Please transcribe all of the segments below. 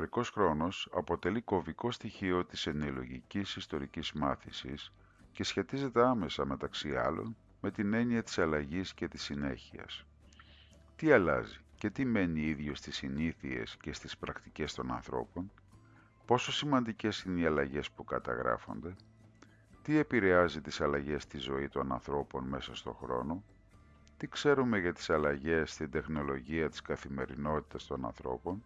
Ο ιστορικός χρόνος αποτελεί κομβικό στοιχείο της ενοιολογικής ιστορικής μάθησης και σχετίζεται άμεσα μεταξύ άλλων με την έννοια της αλλαγής και της συνέχειας. Τι αλλάζει και τι μένει ίδιο στις συνήθειες και στις πρακτικές των ανθρώπων, πόσο σημαντικές είναι οι αλλαγές που καταγράφονται, τι επηρεάζει τις αλλαγές στη ζωή των ανθρώπων μέσα στον χρόνο, τι ξέρουμε για τις αλλαγές στην τεχνολογία της καθημερινότητας των ανθρώπων,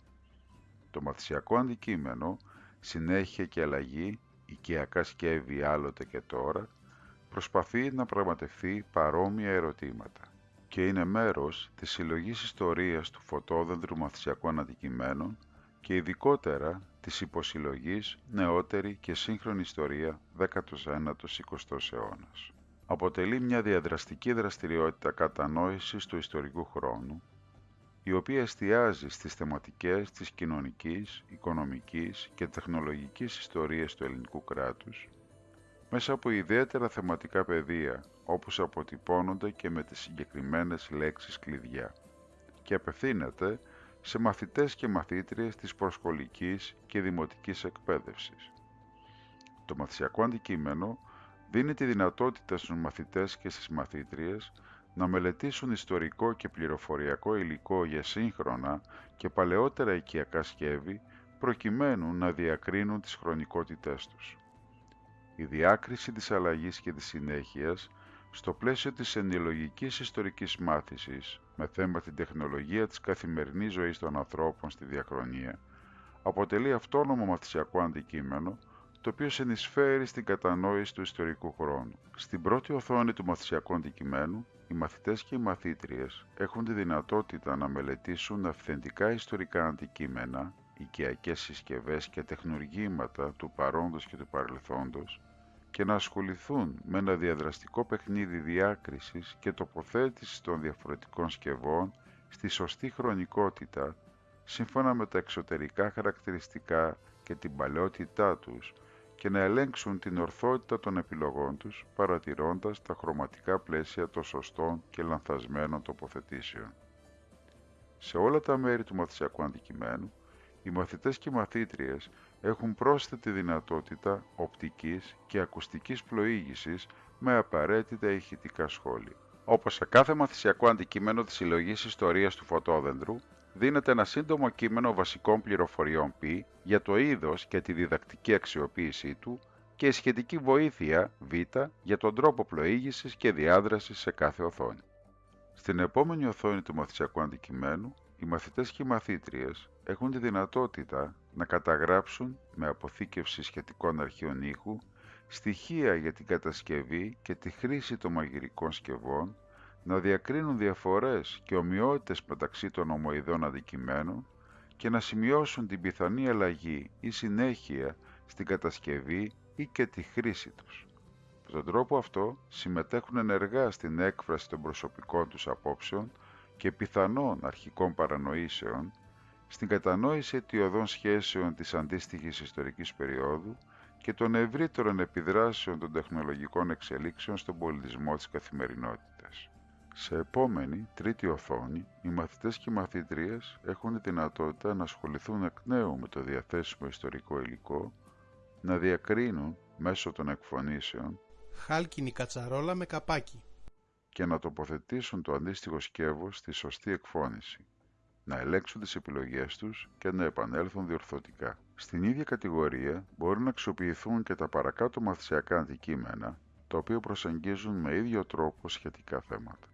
το μαθησιακό αντικείμενο, συνέχεια και αλλαγή, οικιακά σκεύη άλλοτε και τώρα, προσπαθεί να πραγματευτεί παρόμοια ερωτήματα και είναι μέρος της συλλογής ιστορίας του φωτόδεντρου μαθησιακών αντικειμένων και ειδικότερα της υποσυλλογής νεότερη και σύγχρονη ιστορία 19ος-20ος αιώνας. Αποτελεί μια διαδραστική δραστηριότητα κατανόησης του ιστορικού χρόνου, η οποία εστιάζει στις θεματικές της κοινωνικής, οικονομικής και τεχνολογικής ιστορίας του ελληνικού κράτους, μέσα από ιδιαίτερα θεματικά πεδία, όπως αποτυπώνονται και με τις συγκεκριμένες λέξεις κλειδιά, και απευθύνεται σε μαθητές και μαθήτριες της προσχολικής και δημοτικής εκπαίδευσης. Το μαθησιακό αντικείμενο δίνει τη δυνατότητα στους μαθητές και στις μαθήτριες να μελετήσουν ιστορικό και πληροφοριακό υλικό για σύγχρονα και παλαιότερα οικιακά σκεύη προκειμένου να διακρίνουν τις χρονικότητές τους. Η διάκριση της αλλαγής και της συνέχειας στο πλαίσιο της ενοιολογικής ιστορικής μάθησης με θέμα την τεχνολογία της καθημερινής ζωής των ανθρώπων στη διαχρονία αποτελεί αυτόνομο μαθησιακό αντικείμενο το οποίο συνεισφέρει στην κατανόηση του ιστορικού χρόνου. Στην πρώτη οθόνη του μαθησιακού αντικειμένου, οι μαθητές και οι μαθήτριες έχουν τη δυνατότητα να μελετήσουν αυθεντικά ιστορικά αντικείμενα, οικιακές συσκευές και τεχνουργήματα του παρόντος και του παρελθόντος και να ασχοληθούν με ένα διαδραστικό παιχνίδι διάκρισης και τοποθέτησης των διαφορετικών σκευών στη σωστή χρονικότητα σύμφωνα με τα εξωτερικά χαρακτηριστικά και την παλαιότητά τους και να ελέγξουν την ορθότητα των επιλογών τους παρατηρώντας τα χρωματικά πλαίσια των σωστών και λανθασμένων τοποθετήσεων. Σε όλα τα μέρη του μαθησιακού αντικειμένου, οι μαθητές και οι μαθήτριες έχουν πρόσθετη δυνατότητα οπτικής και ακουστικής πλοήγησης με απαραίτητα ηχητικά σχόλια. Όπως σε κάθε μαθησιακό αντικείμενο της συλλογής ιστορίας του φωτόδεντρου, δίνεται ένα σύντομο κείμενο βασικών πληροφοριών π για το είδος και τη διδακτική αξιοποίησή του και η σχετική βοήθεια β για τον τρόπο πλοήγησης και διάδρασης σε κάθε οθόνη. Στην επόμενη οθόνη του μαθησιακού αντικειμένου, οι μαθητές και οι μαθήτριες έχουν τη δυνατότητα να καταγράψουν με αποθήκευση σχετικών αρχείων ήχου στοιχεία για την κατασκευή και τη χρήση των μαγειρικών σκευών, να διακρίνουν διαφορές και ομοιότητες μεταξύ των ομοειδών αντικειμένων και να σημειώσουν την πιθανή αλλαγή ή συνέχεια στην κατασκευή ή και τη χρήση τους. Με τον τρόπο αυτό συμμετέχουν ενεργά στην έκφραση των προσωπικών τους απόψεων και πιθανών αρχικών παρανοήσεων στην κατανόηση αιτιοδών σχέσεων της αντίστοιχης ιστορικής περίοδου και των ευρύτερων επιδράσεων των τεχνολογικών εξελίξεων στον πολιτισμό της καθημερινότητας. Σε επόμενη, τρίτη οθόνη, οι μαθητές και οι μαθήτριες έχουν τη δυνατότητα να ασχοληθούν εκ νέου με το διαθέσιμο ιστορικό υλικό, να διακρίνουν μέσω των εκφωνήσεων χάλκινη κατσαρόλα με καπάκι και να τοποθετήσουν το αντίστοιχο σκεύος στη σωστή εκφώνηση να ελέγξουν τις επιλογές τους και να επανέλθουν διορθωτικά. Στην ίδια κατηγορία μπορούν να αξιοποιηθούν και τα παρακάτω μαθησιακά αντικείμενα, τα οποία προσεγγίζουν με ίδιο τρόπο σχετικά θέματα.